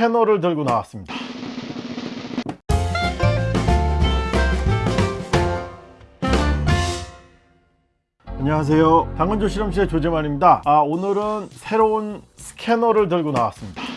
스캐너를 들고 나왔습니다. 안녕하세요. 당근조 실험실의 조재만입니다. 아, 오늘은 새로운 스캐너를 들고 나왔습니다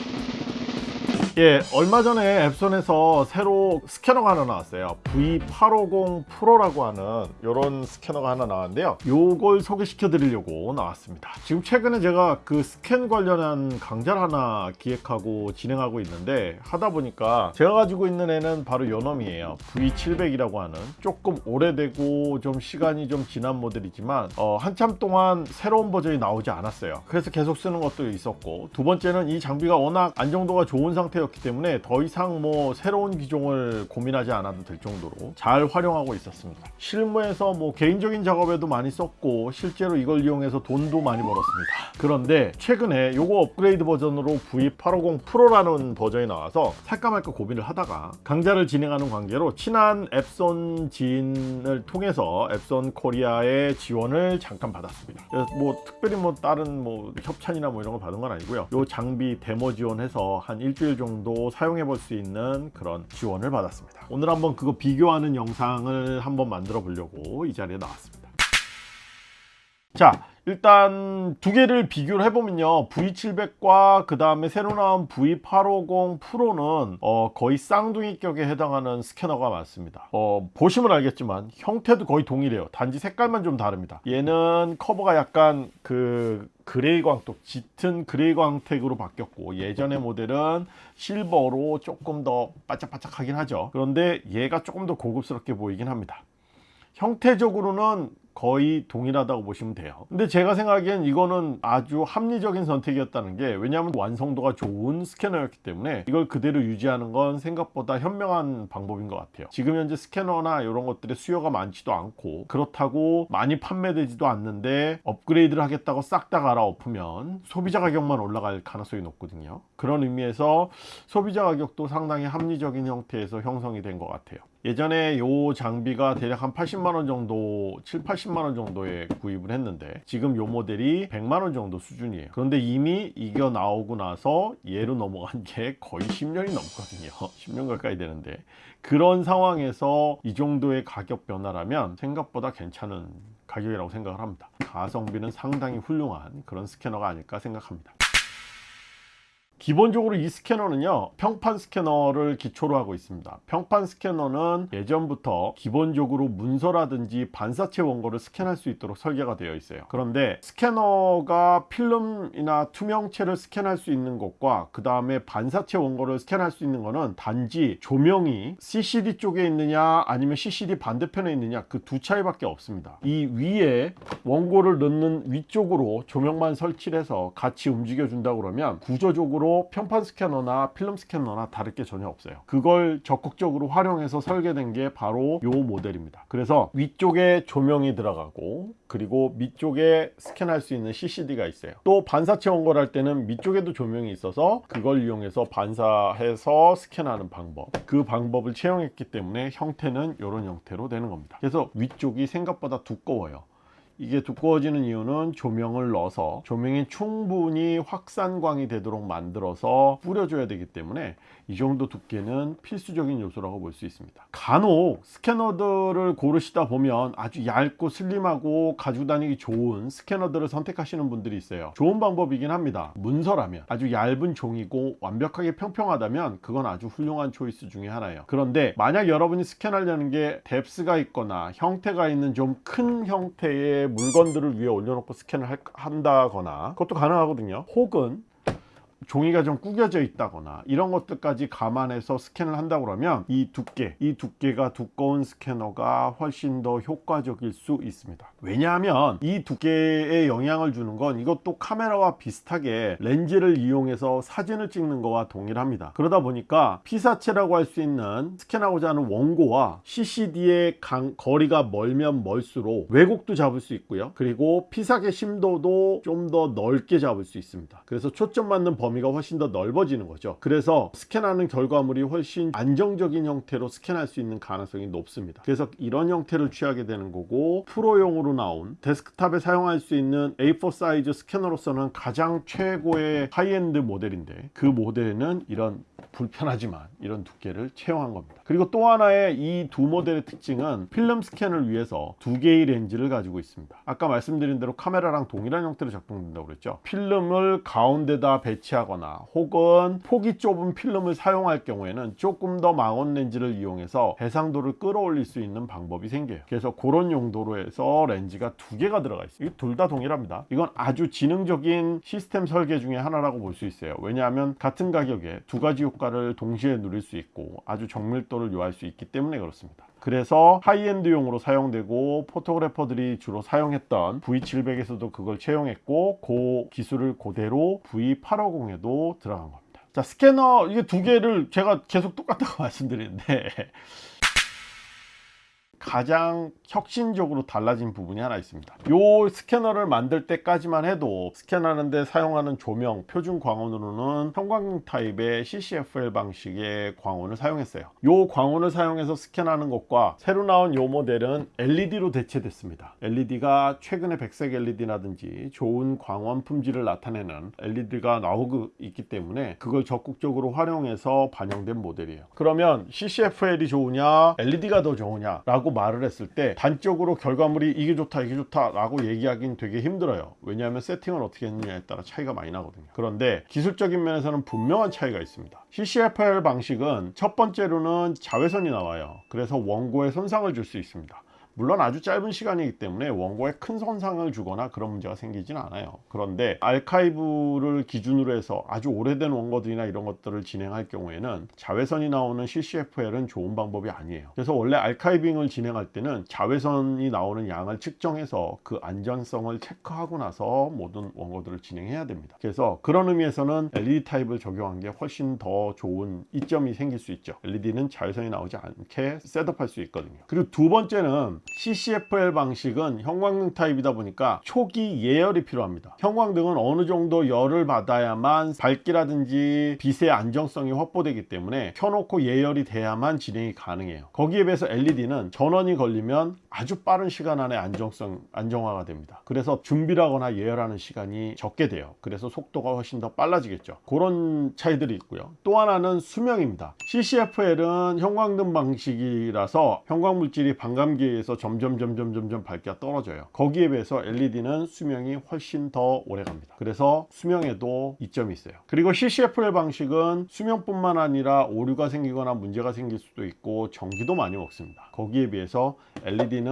예, 얼마 전에 앱손에서 새로 스캐너가 하나 나왔어요. V850 프로라고 하는 이런 스캐너가 하나 나왔는데요. 요걸 소개시켜 드리려고 나왔습니다. 지금 최근에 제가 그 스캔 관련한 강좌를 하나 기획하고 진행하고 있는데 하다 보니까 제가 가지고 있는 애는 바로 요 놈이에요. V700이라고 하는 조금 오래되고 좀 시간이 좀 지난 모델이지만 어, 한참 동안 새로운 버전이 나오지 않았어요. 그래서 계속 쓰는 것도 있었고 두 번째는 이 장비가 워낙 안정도가 좋은 상태 였기 때문에 더 이상 뭐 새로운 기종을 고민하지 않아도 될 정도로 잘 활용하고 있었습니다. 실무에서 뭐 개인적인 작업에도 많이 썼고 실제로 이걸 이용해서 돈도 많이 벌었습니다. 그런데 최근에 요거 업그레이드 버전으로 V850 프로라는 버전이 나와서 살까 말까 고민을 하다가 강좌를 진행하는 관계로 친한 엡손 지인을 통해서 엡손 코리아의 지원을 잠깐 받았습니다. 뭐 특별히 뭐 다른 뭐 협찬이나 뭐 이런 거 받은 건 아니고요. 요 장비 데모 지원해서 한 일주일 정도 정도 사용해 볼 수 있는 그런 지원을 받았습니다. 오늘 한번 그거 비교하는 영상을 한번 만들어 보려고 이 자리에 나왔습니다. 자 일단 두 개를 비교를 해보면요. V700과 그 다음에 새로 나온 V850 프로는 어, 거의 쌍둥이격에 해당하는 스캐너가 맞습니다. 어, 보시면 알겠지만 형태도 거의 동일해요. 단지 색깔만 좀 다릅니다. 얘는 커버가 약간 그 gray 광택 짙은 gray 광택으로 바뀌었고 예전의 모델은 실버로 조금 더 바짝바짝 하긴 하죠. 그런데 얘가 조금 더 고급스럽게 보이긴 합니다. 형태적으로는 거의 동일하다고 보시면 돼요. 근데 제가 생각하기엔 이거는 아주 합리적인 선택이었다는 게 왜냐하면 완성도가 좋은 스캐너였기 때문에 이걸 그대로 유지하는 건 생각보다 현명한 방법인 것 같아요. 지금 현재 스캐너나 이런 것들의 수요가 많지도 않고 그렇다고 많이 판매되지도 않는데 업그레이드를 하겠다고 싹 다 갈아엎으면 소비자 가격만 올라갈 가능성이 높거든요. 그런 의미에서 소비자 가격도 상당히 합리적인 형태에서 형성이 된 것 같아요. 예전에 요 장비가 대략 한 80만원 정도 7, 80 만원 정도에 구입을 했는데 지금 요 모델이 100만원 정도 수준이에요. 그런데 이미 이겨 나오고 나서 얘로 넘어간 게 거의 10년이 넘거든요. 10년 가까이 되는데. 그런 상황에서 이 정도의 가격 변화라면 생각보다 괜찮은 가격이라고 생각을 합니다. 가성비는 상당히 훌륭한 그런 스캐너가 아닐까 생각합니다 기본적으로 이 스캐너는요 평판 스캐너를 기초로 하고 있습니다. 평판 스캐너는 예전부터 기본적으로 문서라든지 반사체 원고를 스캔할 수 있도록 설계가 되어 있어요. 그런데 스캐너가 필름이나 투명체를 스캔할 수 있는 것과 그 다음에 반사체 원고를 스캔할 수 있는 것은 단지 조명이 CCD 쪽에 있느냐 아니면 CCD 반대편에 있느냐 그 두 차이 밖에 없습니다. 이 위에 원고를 넣는 위쪽으로 조명만 설치를 해서 같이 움직여 준다 그러면 구조적으로 평판 스캐너나 필름 스캐너나 다를 게 전혀 없어요. 그걸 적극적으로 활용해서 설계된 게 바로 이 모델입니다. 그래서 위쪽에 조명이 들어가고 그리고 밑쪽에 스캔할 수 있는 CCD가 있어요. 또 반사체 원고를 할 때는 밑쪽에도 조명이 있어서 그걸 이용해서 반사해서 스캔하는 방법. 그 방법을 채용했기 때문에 형태는 이런 형태로 되는 겁니다. 그래서 위쪽이 생각보다 두꺼워요 이게 두꺼워지는 이유는 조명을 넣어서 조명이 충분히 확산광이 되도록 만들어서 뿌려줘야 되기 때문에 이 정도 두께는 필수적인 요소라고 볼 수 있습니다. 간혹 스캐너들을 고르시다 보면 아주 얇고 슬림하고 가지고 다니기 좋은 스캐너들을 선택하시는 분들이 있어요. 좋은 방법이긴 합니다. 문서라면. 아주 얇은 종이고 완벽하게 평평하다면 그건 아주 훌륭한 초이스 중에 하나예요. 그런데 만약 여러분이 스캔하려는 게 depth가 있거나 형태가 있는 좀 큰 형태의 물건들을 위에 올려놓고 스캔을 한다거나 그것도 가능하거든요. 혹은 종이가 좀 구겨져 있다거나 이런 것들까지 감안해서 스캔을 한다 그러면 이 두께 이 두께가 두꺼운 스캐너가 훨씬 더 효과적일 수 있습니다. 왜냐하면 이 두께에 영향을 주는 건 이것도 카메라와 비슷하게 렌즈를 이용해서 사진을 찍는 거와 동일합니다. 그러다 보니까 피사체라고 할 수 있는 스캔하고자 하는 원고와 CCD의 강, 거리가 멀면 멀수록 왜곡도 잡을 수 있고요. 그리고 피사계 심도도 좀 더 넓게 잡을 수 있습니다. 그래서 초점 맞는 범위 범위가 훨씬 더 넓어지는 거죠. 그래서 스캔하는 결과물이 훨씬 안정적인 형태로 스캔할 수 있는 가능성이 높습니다. 그래서 이런 형태를 취하게 되는 거고 프로용으로 나온 데스크탑에 사용할 수 있는 A4 사이즈 스캐너로서는 가장 최고의 하이엔드 모델인데 그 모델에는 이런 불편하지만 이런 두께를 채용한 겁니다. 그리고 또 하나의 이 두 모델의 특징은 필름 스캔을 위해서 두 개의 렌즈를 가지고 있습니다. 아까 말씀드린 대로 카메라랑 동일한 형태로 작동된다고 그랬죠? 필름을 가운데다 배치하 거나 혹은 폭이 좁은 필름을 사용할 경우에는 조금 더 망원 렌즈를 이용해서 해상도를 끌어올릴 수 있는 방법이 생겨요. 그래서 그런 용도로 해서 렌즈가 두 개가 들어가 있어요. 둘 다 동일합니다. 이건 아주 지능적인 시스템 설계 중에 하나라고 볼 수 있어요. 왜냐하면 같은 가격에 두 가지 효과를 동시에 누릴 수 있고 아주 정밀도를 요할 수 있기 때문에 그렇습니다 그래서 high-end용으로 사용되고 photographer들이 주로 사용했던 V700에서도 그걸 채용했고 그 기술을 그대로 V850에도 들어간 겁니다. 자 스캐너 이게 두 개를 제가 계속 똑같다고 말씀드리는데 가장 혁신적으로 달라진 부분이 하나 있습니다. 이 스캐너를 만들 때까지만 해도 스캔하는데 사용하는 조명 표준 광원으로는 형광등 타입의 CCFL 방식의 광원을 사용했어요. 이 광원을 사용해서 스캔하는 것과 새로 나온 이 모델은 LED로 대체됐습니다. LED가 최근에 백색 LED라든지 좋은 광원 품질을 나타내는 LED가 나오고 있기 때문에 그걸 적극적으로 활용해서 반영된 모델이에요. 그러면 CCFL이 좋으냐 LED가 더 좋으냐 라고 말을 했을 때 단적으로 결과물이 이게 좋다 이게 좋다 라고 얘기하기는 되게 힘들어요. 왜냐하면 세팅을 어떻게 했느냐에 따라 차이가 많이 나거든요. 그런데 기술적인 면에서는 분명한 차이가 있습니다. CCFL 방식은 첫 번째로는 자외선이 나와요. 그래서 원고에 손상을 줄 수 있습니다 물론 아주 짧은 시간이기 때문에 원고에 큰 손상을 주거나 그런 문제가 생기진 않아요. 그런데 알카이브를 기준으로 해서 아주 오래된 원고들이나 이런 것들을 진행할 경우에는 자외선이 나오는 CCFL은 좋은 방법이 아니에요. 그래서 원래 알카이빙을 진행할 때는 자외선이 나오는 양을 측정해서 그 안전성을 체크하고 나서 모든 원고들을 진행해야 됩니다. 그래서 그런 의미에서는 LED 타입을 적용한 게 훨씬 더 좋은 이점이 생길 수 있죠. LED는 자외선이 나오지 않게 셋업할 수 있거든요. 그리고 두 번째는 CCFL 방식은 형광등 타입이다 보니까 초기 예열이 필요합니다. 형광등은 어느 정도 열을 받아야만 밝기라든지 빛의 안정성이 확보되기 때문에 켜놓고 예열이 돼야만 진행이 가능해요. 거기에 비해서 LED는 전원이 걸리면 아주 빠른 시간 안에 안정성 안정화가 됩니다. 그래서 준비를 하거나 예열하는 시간이 적게 돼요. 그래서 속도가 훨씬 더 빨라지겠죠. 그런 차이들이 있고요. 또 하나는 수명입니다. CCFL은 형광등 방식이라서 형광물질이 반감기에 의해서 점점 점점 점점 밝기가 떨어져요. 거기에 비해서 LED는 수명이 훨씬 더 오래 갑니다. 그래서 수명에도 이점이 있어요. 그리고 CCFL 방식은 수명뿐만 아니라 오류가 생기거나 문제가 생길 수도 있고 전기도 많이 먹습니다. 거기에 비해서 LED는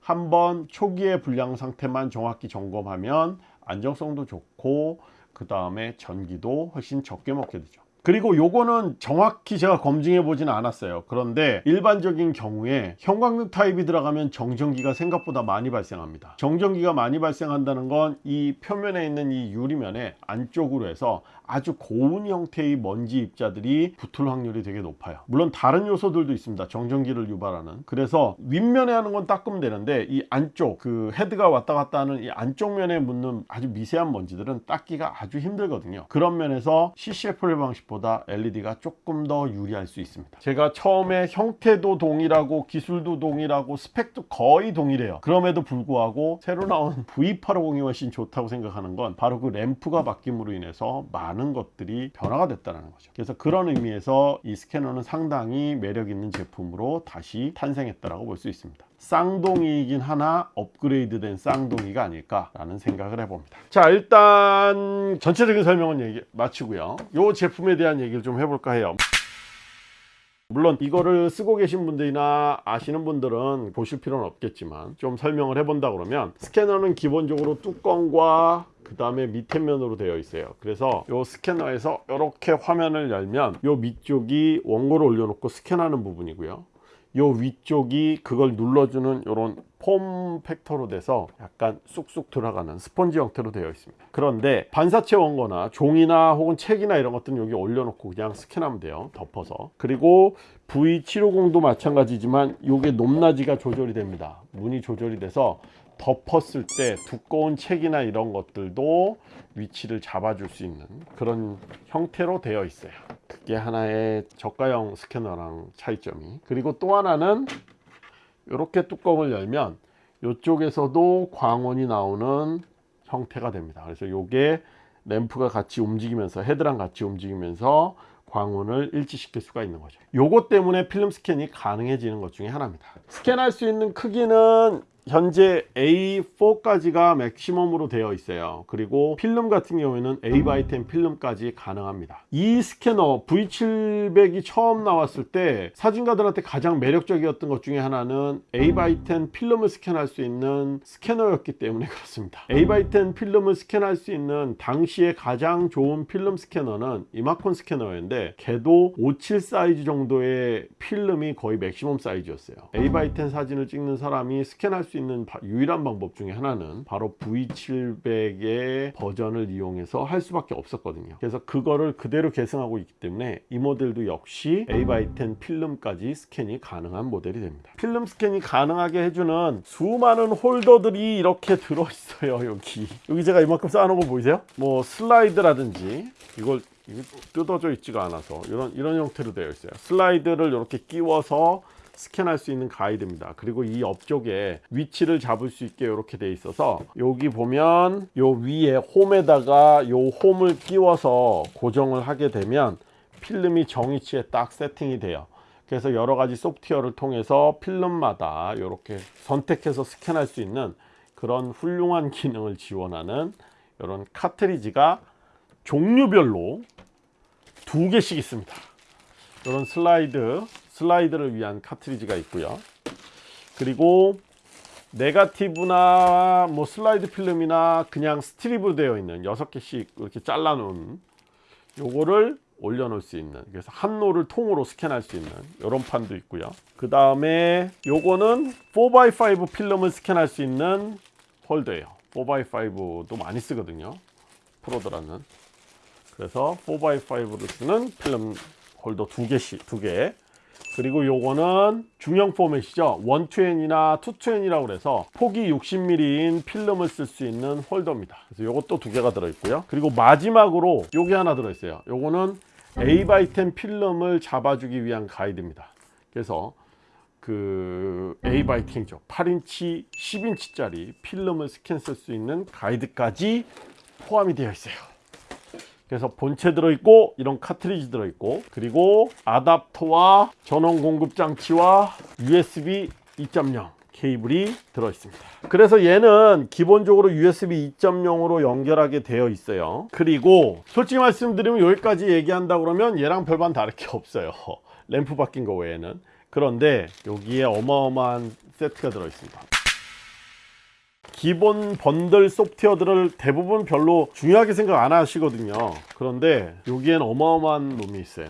한번 초기의 불량 상태만 정확히 점검하면 안정성도 좋고 그 다음에 전기도 훨씬 적게 먹게 되죠 그리고 요거는 정확히 제가 검증해 보지는 않았어요. 그런데 일반적인 경우에 형광등 타입이 들어가면 정전기가 생각보다 많이 발생합니다. 정전기가 많이 발생한다는 건 이 표면에 있는 이 유리면에 안쪽으로 해서 아주 고운 형태의 먼지 입자들이 붙을 확률이 되게 높아요. 물론 다른 요소들도 있습니다. 정전기를 유발하는. 그래서 윗면에 하는 건 닦으면 되는데 이 안쪽 그 헤드가 왔다 갔다 하는 이 안쪽 면에 묻는 아주 미세한 먼지들은 닦기가 아주 힘들거든요. 그런 면에서 CCFL 방식 보다 LED가 조금 더 유리할 수 있습니다. 제가 처음에 형태도 동일하고 기술도 동일하고 스펙도 거의 동일해요. 그럼에도 불구하고 새로 나온 V850이 훨씬 좋다고 생각하는 건 바로 그 램프가 바뀜으로 인해서 많은 것들이 변화가 됐다는 거죠. 그래서 그런 의미에서 이 스캐너는 상당히 매력 있는 제품으로 다시 탄생했다고 볼수 있습니다 쌍둥이이긴 하나 업그레이드 된 쌍둥이가 아닐까 라는 생각을 해봅니다. 자 일단 전체적인 설명은 얘기 마치고요. 이 제품에 대한 얘기를 좀 해볼까 해요. 물론 이거를 쓰고 계신 분들이나 아시는 분들은 보실 필요는 없겠지만 좀 설명을 해본다 그러면 스캐너는 기본적으로 뚜껑과 그 다음에 밑에 면으로 되어 있어요. 그래서 이 스캐너에서 이렇게 화면을 열면 이 밑쪽이 원고를 올려놓고 스캔하는 부분이고요 요 위쪽이 그걸 눌러주는 이런 폼 팩터로 돼서 약간 쑥쑥 들어가는 스펀지 형태로 되어 있습니다. 그런데 반사체 원거나 종이나 혹은 책이나 이런 것들은 여기 올려놓고 그냥 스캔하면 돼요. 덮어서. 그리고 V750도 마찬가지지만 이게 높낮이가 조절이 됩니다. 문이 조절이 돼서 덮었을 때 두꺼운 책이나 이런 것들도 위치를 잡아줄 수 있는 그런 형태로 되어 있어요 그게 하나의 저가형 스캐너랑 차이점이. 그리고 또 하나는 이렇게 뚜껑을 열면 이쪽에서도 광원이 나오는 형태가 됩니다. 그래서 이게 램프가 같이 움직이면서 헤드랑 같이 움직이면서 광원을 일치시킬 수가 있는 거죠. 요것 때문에 필름 스캔이 가능해지는 것 중에 하나입니다. 스캔할 수 있는 크기는 현재 A4까지가 맥시멈으로 되어 있어요. 그리고 필름 같은 경우에는 8x10 필름까지 가능합니다. 이 스캐너 V700이 처음 나왔을 때 사진가들한테 가장 매력적이었던 것 중에 하나는 8x10 필름을 스캔할 수 있는 스캐너였기 때문에 그렇습니다. 8x10 필름을 스캔할 수 있는 당시에 가장 좋은 필름 스캐너는 이마콘 스캐너였는데 걔도 57 사이즈 정도의 필름이 거의 맥시멈 사이즈였어요. 8x10 사진을 찍는 사람이 스캔할 수 있는 바- 유일한 방법 중에 하나는 바로 V700의 버전을 이용해서 할 수밖에 없었거든요. 그래서 그거를 그대로 계승하고 있기 때문에 이 모델도 역시 A10 필름까지 스캔이 가능한 모델이 됩니다. 필름 스캔이 가능하게 해주는 수많은 홀더들이 이렇게 들어있어요 여기. 여기 제가 이만큼 쌓아놓은 거 보이세요? 뭐 슬라이드라든지 이걸 뜯어져 있지가 않아서 이런 이런 형태로 되어 있어요. 슬라이드를 이렇게 끼워서 스캔할 수 있는 가이드입니다. 그리고 이 옆쪽에 위치를 잡을 수 있게 이렇게 돼 있어서 여기 보면 요 위에 홈에다가 요 홈을 끼워서 고정을 하게 되면 필름이 정위치에 딱 세팅이 돼요. 그래서 여러 가지 소프트웨어를 통해서 필름마다 이렇게 선택해서 스캔할 수 있는 그런 훌륭한 기능을 지원하는 이런 카트리지가 종류별로 두 개씩 있습니다. 이런 슬라이드 슬라이드를 위한 카트리지가 있고요. 그리고 네가티브나 뭐 슬라이드 필름이나 그냥 스트립으로 되어 있는 6개씩 이렇게 잘라 놓은 요거를 올려 놓을 수 있는 그래서 한 롤을 통으로 스캔할 수 있는 이런 판도 있고요. 그 다음에 요거는 4x5 필름을 스캔할 수 있는 홀더예요. 4x5도 많이 쓰거든요. 프로들한테는. 그래서 4x5로 쓰는 필름 홀더 두 개씩 두 개. 그리고 요거는 중형 포맷이죠. 120이나 220이라고 그래서 폭이 60mm인 필름을 쓸 수 있는 홀더입니다. 그래서 요것도 두 개가 들어 있고요. 그리고 마지막으로 요게 하나 들어 있어요. 요거는 A10 필름을 잡아주기 위한 가이드입니다. 그래서 그 A10이죠. 8인치, 10인치 짜리 필름을 스캔 쓸 수 있는 가이드까지 포함이 되어 있어요. 그래서 본체 들어있고 이런 카트리지 들어있고 그리고 아답터와 전원 공급 장치와 USB 2.0 케이블이 들어있습니다. 그래서 얘는 기본적으로 USB 2.0으로 연결하게 되어 있어요. 그리고 솔직히 말씀드리면 여기까지 얘기한다 그러면 얘랑 별반 다를 게 없어요. 램프 바뀐 거 외에는. 그런데 여기에 어마어마한 세트가 들어있습니다 기본 번들 소프트웨어들을 대부분 별로 중요하게 생각 안 하시거든요. 그런데 여기엔 어마어마한 놈이 있어요.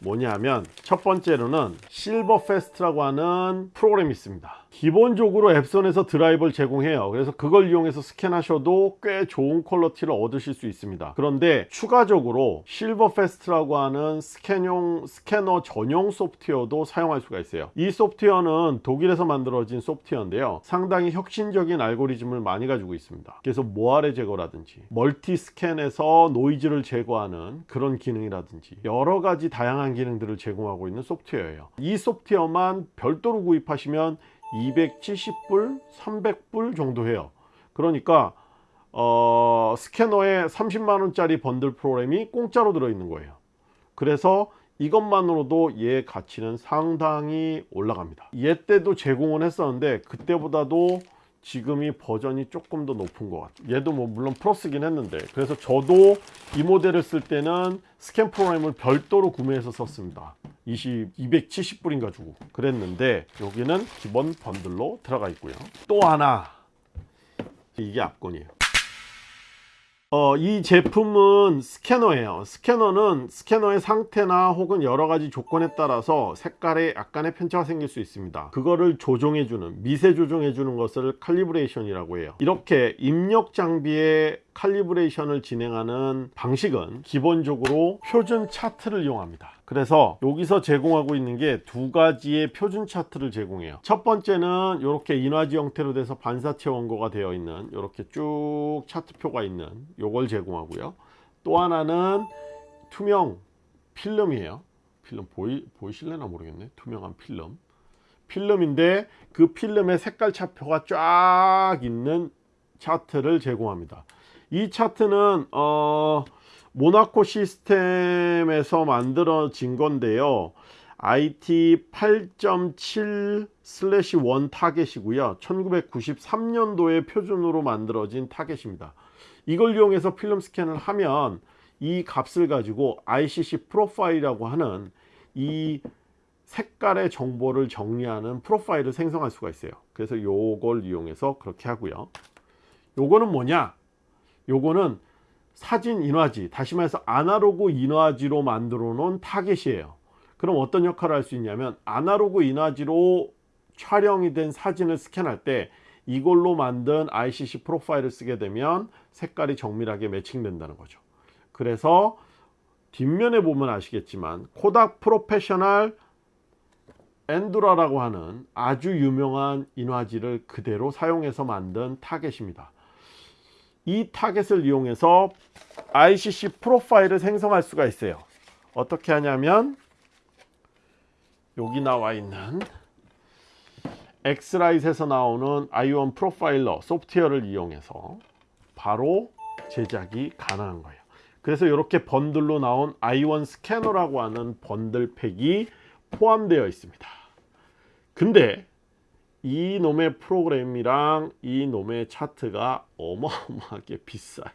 뭐냐면 첫 번째로는 SilverFast라고 하는 프로그램이 있습니다 기본적으로 엡손에서 드라이버를 제공해요. 그래서 그걸 이용해서 스캔하셔도 꽤 좋은 quality를 얻으실 수 있습니다. 그런데 추가적으로 SilverFast라고 하는 스캔용 스캐너 전용 소프트웨어도 사용할 수가 있어요. 이 소프트웨어는 독일에서 만들어진 소프트웨어인데요. 상당히 혁신적인 알고리즘을 많이 가지고 있습니다. 그래서 모아레 제거라든지 멀티 스캔에서 노이즈를 제거하는 그런 기능이라든지 여러 가지 다양한 기능들을 제공하고 있는 소프트웨어예요. 이 소프트웨어만 별도로 구입하시면 270불 300불 정도 해요. 그러니까 어, 스캐너에 30만원짜리 번들 프로그램이 공짜로 들어있는 거예요. 그래서 이것만으로도 얘 가치는 상당히 올라갑니다. 얘 때도 제공을 했었는데 그때보다도 지금이 버전이 조금 더 높은 것 같아요 얘도 뭐 물론 플러스긴 했는데 그래서 저도 이 모델을 쓸 때는 스캔 프로그램을 별도로 구매해서 썼습니다. 20, 270불인가 주고 그랬는데 여기는 기본 번들로 들어가 있고요. 또 하나. 이게 압권이에요 어, 이 제품은 스캐너예요. 스캐너는 스캐너의 상태나 혹은 여러 가지 조건에 따라서 색깔에 약간의 편차가 생길 수 있습니다. 그거를 조정해주는 미세 조정해주는 것을 칼리브레이션이라고 해요. 이렇게 입력 장비의 칼리브레이션을 진행하는 방식은 기본적으로 표준 차트를 이용합니다. 그래서 여기서 제공하고 있는 게 두 가지의 표준 차트를 제공해요. 첫 번째는 이렇게 인화지 형태로 돼서 반사체 원고가 되어 있는 이렇게 쭉 차트표가 있는 요걸 제공하고요. 또 하나는 투명 필름이에요. 필름 보이, 보이실래나 모르겠네. 투명한 필름. 필름인데 그 필름의 색깔 차표가 쫙 있는 차트를 제공합니다. 이 차트는 어, 모나코 시스템에서 만들어진 건데요. IT 8.7/1 타겟이고요. 1993년도에 표준으로 만들어진 타겟입니다. 이걸 이용해서 필름 스캔을 하면 이 값을 가지고 ICC 프로파일이라고 하는 이 색깔의 정보를 정리하는 프로파일을 생성할 수가 있어요. 그래서 요걸 이용해서 그렇게 하고요. 요거는 뭐냐? 요거는 사진 인화지, 다시 말해서 아날로그 인화지로 만들어 놓은 타겟이에요. 그럼 어떤 역할을 할 수 있냐면 아날로그 인화지로 촬영이 된 사진을 스캔할 때 이걸로 만든 ICC profile을 쓰게 되면 색깔이 정밀하게 매칭된다는 거죠. 그래서 뒷면에 보면 아시겠지만 코닥 Professional Endura라고 하는 아주 유명한 인화지를 그대로 사용해서 만든 타겟입니다. 이 타겟을 이용해서 ICC profile을 생성할 수가 있어요. 어떻게 하냐면 여기 나와 있는 X-Rite에서 나오는 i1 Profiler 소프트웨어를 이용해서 바로 제작이 가능한 거예요. 그래서 이렇게 번들로 나온 i1 스캐너라고 하는 번들 팩이 포함되어 있습니다. 근데 이 놈의 프로그램이랑 이 놈의 차트가 어마어마하게 비싸요.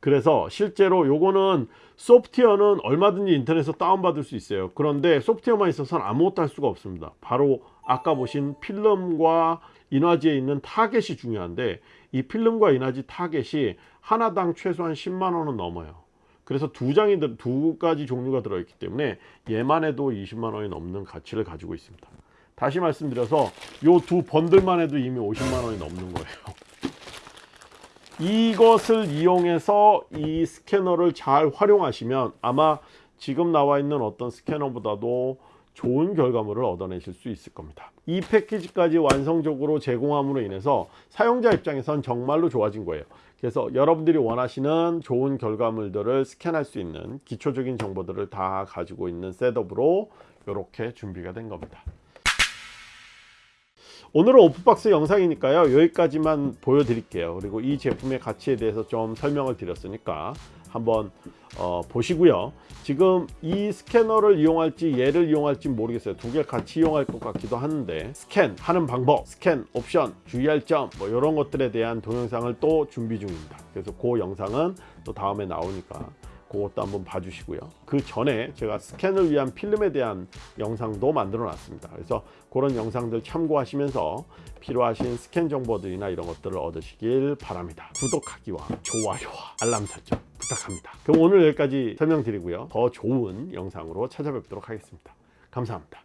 그래서 실제로 요거는 소프트웨어는 얼마든지 인터넷에서 다운받을 수 있어요. 그런데 소프트웨어만 있어서는 아무것도 할 수가 없습니다. 바로 아까 보신 필름과 인화지에 있는 타겟이 중요한데 이 필름과 인화지 타겟이 하나당 최소한 10만 원은 넘어요. 그래서 두 장이 두 가지 종류가 들어있기 때문에 얘만 해도 20만 원이 넘는 가치를 가지고 있습니다. 다시 말씀드려서 요 두 번들만 해도 이미 50만 원이 넘는 거예요. 이것을 이용해서 이 스캐너를 잘 활용하시면 아마 지금 나와 있는 어떤 스캐너보다도 좋은 결과물을 얻어내실 수 있을 겁니다. 이 패키지까지 완성적으로 제공함으로 인해서 사용자 입장에선 정말로 좋아진 거예요. 그래서 여러분들이 원하시는 좋은 결과물들을 스캔할 수 있는 기초적인 정보들을 다 가지고 있는 셋업으로 이렇게 준비가 된 겁니다. 오늘은 오프박스 영상이니까요. 여기까지만 보여드릴게요. 그리고 이 제품의 가치에 대해서 좀 설명을 드렸으니까 한번 어, 보시고요. 지금 이 스캐너를 이용할지 얘를 이용할지 모르겠어요. 두 개 같이 이용할 것 같기도 하는데 스캔 하는 방법 스캔 옵션 주의할 점 뭐 이런 것들에 대한 동영상을 또 준비 중입니다. 그래서 그 영상은 또 다음에 나오니까 그것도 한번 봐주시고요. 그 전에 제가 스캔을 위한 필름에 대한 영상도 만들어 놨습니다. 그래서 그런 영상들 참고하시면서 필요하신 스캔 정보들이나 이런 것들을 얻으시길 바랍니다. 구독하기와 좋아요와 알람 설정 부탁합니다. 그럼 오늘 여기까지 설명드리고요. 더 좋은 영상으로 찾아뵙도록 하겠습니다. 감사합니다